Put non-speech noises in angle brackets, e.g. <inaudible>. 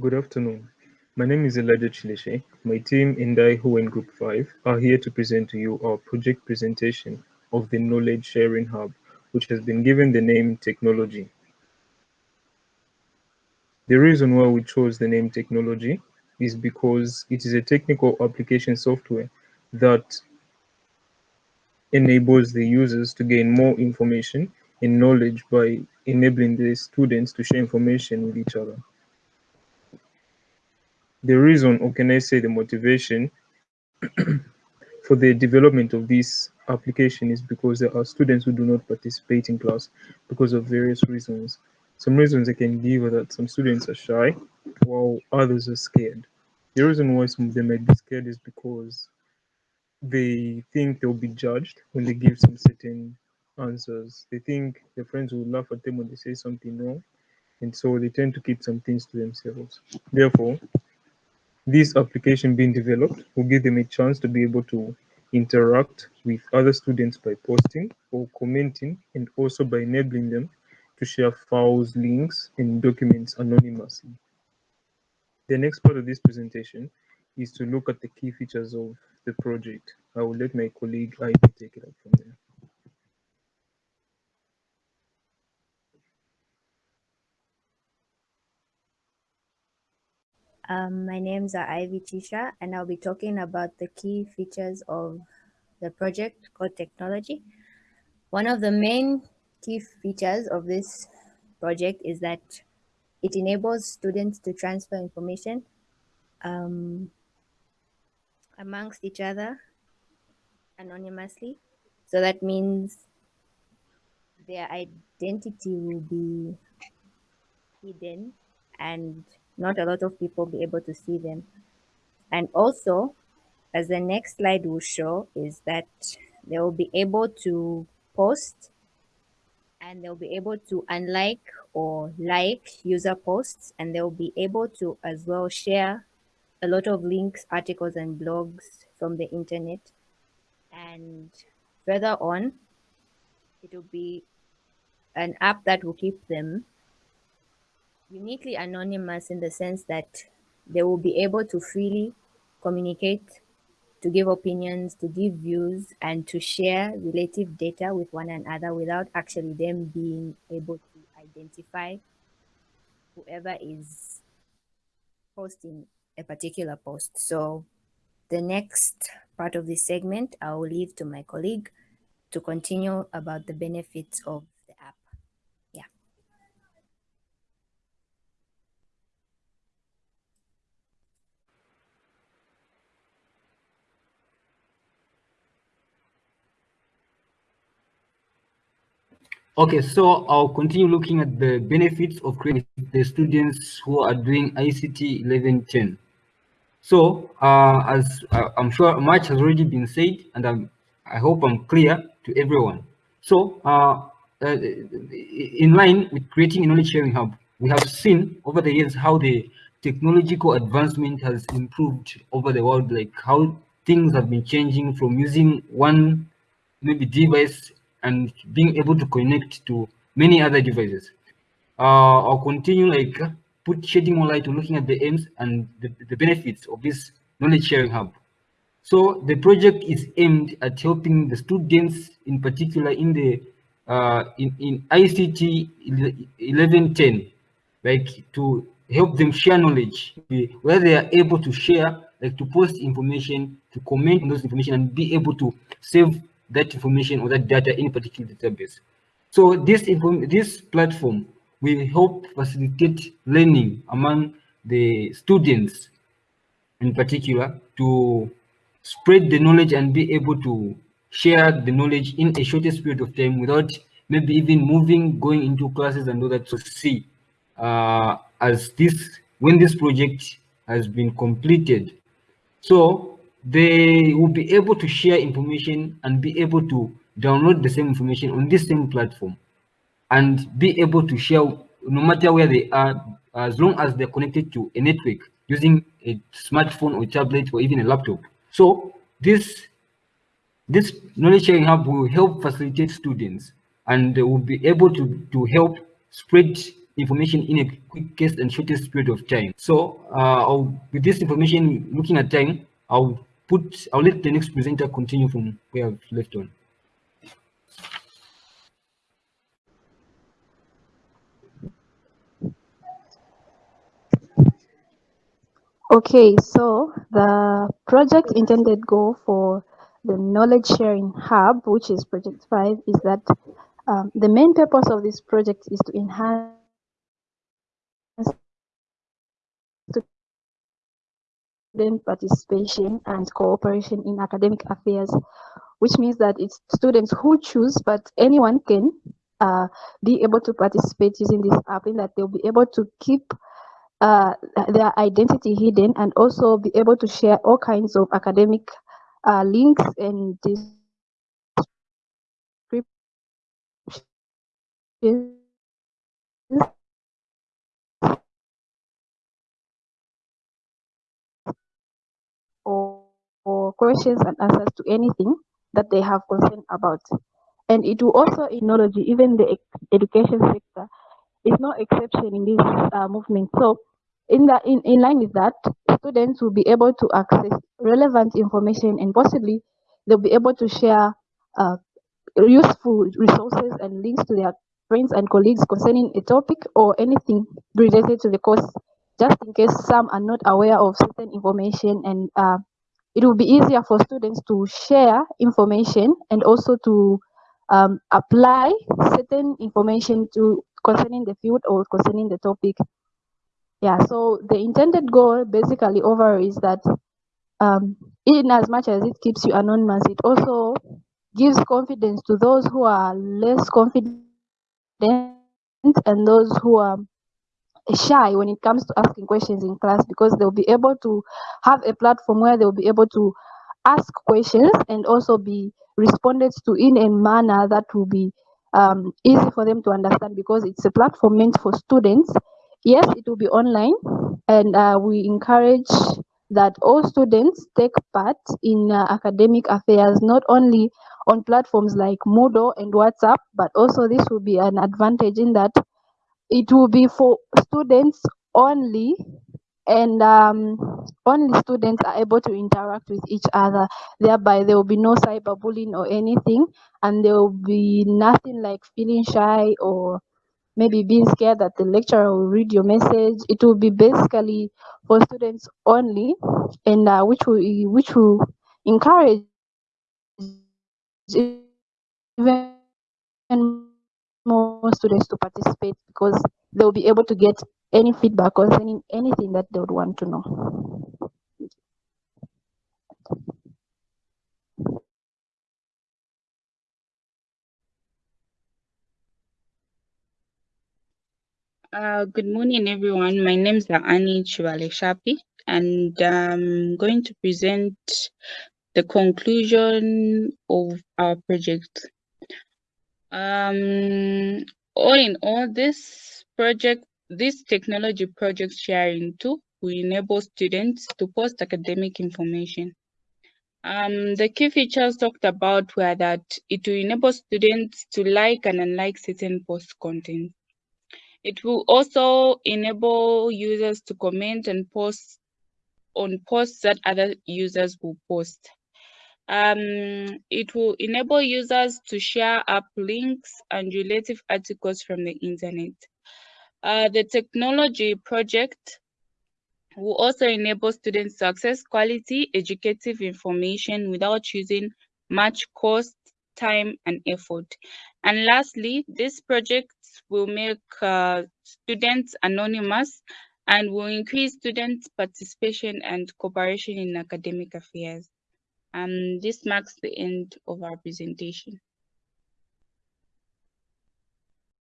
Good afternoon. My name is Elijah Chileshe. My team in I who in Group 5 are here to present to you our project presentation of the Knowledge Sharing Hub, which has been given the name Technology. The reason why we chose the name Technology is because it is a technical application software that enables the users to gain more information and knowledge by enabling the students to share information with each other. The reason, or can I say the motivation <clears throat> for the development of this application is because there are students who do not participate in class because of various reasons. Some reasons I can give are that some students are shy while others are scared. The reason why some of them might be scared is because they think they'll be judged when they give some certain answers. They think their friends will laugh at them when they say something wrong, and so they tend to keep some things to themselves. Therefore, this application being developed will give them a chance to be able to interact with other students by posting or commenting and also by enabling them to share files, links, and documents anonymously. The next part of this presentation is to look at the key features of the project. I will let my colleague Ivy take it up from there. Um, my name's Ivy Chisha, and I'll be talking about the key features of the project called Technology. One of the main key features of this project is that it enables students to transfer information um, amongst each other anonymously. So that means their identity will be hidden and not a lot of people be able to see them. And also, as the next slide will show, is that they will be able to post and they'll be able to unlike or like user posts and they'll be able to as well share a lot of links, articles and blogs from the internet. And further on, it will be an app that will keep them uniquely anonymous in the sense that they will be able to freely communicate, to give opinions, to give views, and to share relative data with one another without actually them being able to identify whoever is posting a particular post. So the next part of this segment, I will leave to my colleague to continue about the benefits of Okay, so I'll continue looking at the benefits of creating the students who are doing ICT 1110. So, uh, as uh, I'm sure much has already been said, and I'm, I hope I'm clear to everyone. So, uh, uh in line with creating a knowledge sharing hub, we have seen over the years how the technological advancement has improved over the world, like how things have been changing from using one maybe device and being able to connect to many other devices. Uh, I'll continue like put shedding more light on looking at the aims and the, the benefits of this knowledge sharing hub. So the project is aimed at helping the students in particular in the uh, in, in ICT 1110, like to help them share knowledge, where they are able to share, like to post information, to comment on those information and be able to save that information or that data in particular database. So this this platform will help facilitate learning among the students in particular to spread the knowledge and be able to share the knowledge in a shortest period of time without maybe even moving, going into classes and all that to see uh, as this, when this project has been completed. So they will be able to share information and be able to download the same information on this same platform and be able to share no matter where they are as long as they're connected to a network using a smartphone or tablet or even a laptop so this this knowledge sharing hub will help facilitate students and they will be able to to help spread information in a quickest and shortest period of time. So uh, with this information, looking at time, I'll put, I'll let the next presenter continue from where I've left on. Okay, so the project intended goal for the knowledge sharing hub, which is project five, is that um, the main purpose of this project is to enhance student participation and cooperation in academic affairs, which means that it's students who choose, but anyone can uh, be able to participate using this app in that they'll be able to keep uh, their identity hidden and also be able to share all kinds of academic uh, links and or, or questions and answers to anything that they have concern about. And it will also acknowledge even the education sector is no exception in this uh, movement. So in, the, in, in line with that, students will be able to access relevant information and possibly they'll be able to share uh, useful resources and links to their friends and colleagues concerning a topic or anything related to the course, just in case some are not aware of certain information and uh, it will be easier for students to share information and also to um, apply certain information to concerning the field or concerning the topic. Yeah so the intended goal basically over is that um, in as much as it keeps you anonymous it also gives confidence to those who are less confident and those who are shy when it comes to asking questions in class because they'll be able to have a platform where they'll be able to ask questions and also be responded to in a manner that will be um, easy for them to understand because it's a platform meant for students. Yes, it will be online, and uh, we encourage that all students take part in uh, academic affairs, not only on platforms like Moodle and WhatsApp, but also this will be an advantage in that it will be for students only and um, only students are able to interact with each other. Thereby, there will be no cyberbullying or anything, and there will be nothing like feeling shy or maybe being scared that the lecturer will read your message. It will be basically for students only, and uh, which will which will encourage even more students to participate because they'll be able to get any feedback concerning anything that they would want to know. Uh, good morning, everyone. My name is Annie Chivale Shapi, and I'm going to present the conclusion of our project. Um, all in all, this project, this technology project sharing tool will enable students to post academic information. Um, the key features talked about were that it will enable students to like and unlike certain post content it will also enable users to comment and post on posts that other users will post. Um, it will enable users to share up links and relative articles from the internet. Uh, the technology project will also enable students to access quality educative information without using much cost, time, and effort. And lastly, this project will make uh, students anonymous and will increase students' participation and cooperation in academic affairs. Um, this marks the end of our presentation.